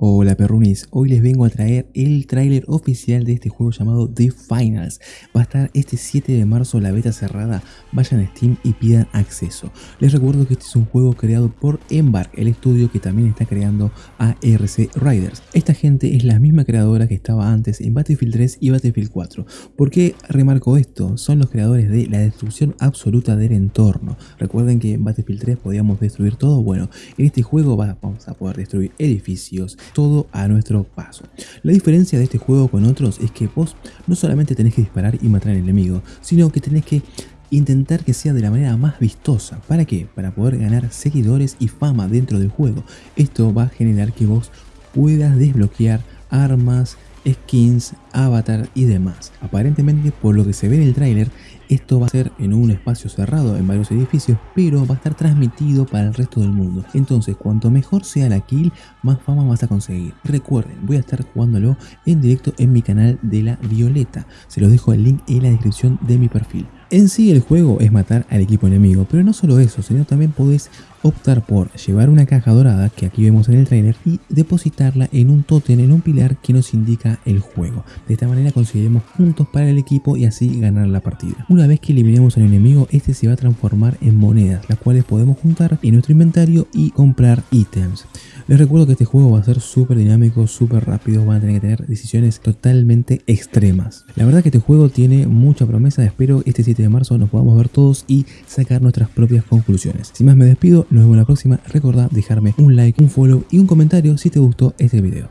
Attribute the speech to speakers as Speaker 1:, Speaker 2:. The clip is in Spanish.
Speaker 1: Hola perrunis, hoy les vengo a traer el tráiler oficial de este juego llamado The Finals. Va a estar este 7 de marzo la beta cerrada, vayan a Steam y pidan acceso. Les recuerdo que este es un juego creado por Embark, el estudio que también está creando ARC Riders. Esta gente es la misma creadora que estaba antes en Battlefield 3 y Battlefield 4. ¿Por qué remarco esto? Son los creadores de la destrucción absoluta del entorno. Recuerden que en Battlefield 3 podíamos destruir todo, bueno, en este juego vamos a poder destruir edificios, todo a nuestro paso. La diferencia de este juego con otros es que vos no solamente tenés que disparar y matar al enemigo, sino que tenés que intentar que sea de la manera más vistosa. ¿Para qué? Para poder ganar seguidores y fama dentro del juego. Esto va a generar que vos puedas desbloquear armas, skins, avatar y demás. Aparentemente, por lo que se ve en el tráiler, esto va a ser en un espacio cerrado en varios edificios, pero va a estar transmitido para el resto del mundo. Entonces, cuanto mejor sea la kill, más fama vas a conseguir. Recuerden, voy a estar jugándolo en directo en mi canal de la Violeta. Se los dejo el link en la descripción de mi perfil. En sí el juego es matar al equipo enemigo, pero no solo eso, sino también podés optar por llevar una caja dorada que aquí vemos en el trailer y depositarla en un tótem, en un pilar que nos indica el juego. De esta manera conseguiremos puntos para el equipo y así ganar la partida. Una vez que eliminemos al enemigo, este se va a transformar en monedas, las cuales podemos juntar en nuestro inventario y comprar ítems. Les recuerdo que este juego va a ser súper dinámico, súper rápido, van a tener que tener decisiones totalmente extremas. La verdad que este juego tiene mucha promesa, espero este 7 de marzo nos podamos ver todos y sacar nuestras propias conclusiones. Sin más me despido, nos vemos la próxima, recordad dejarme un like, un follow y un comentario si te gustó este video.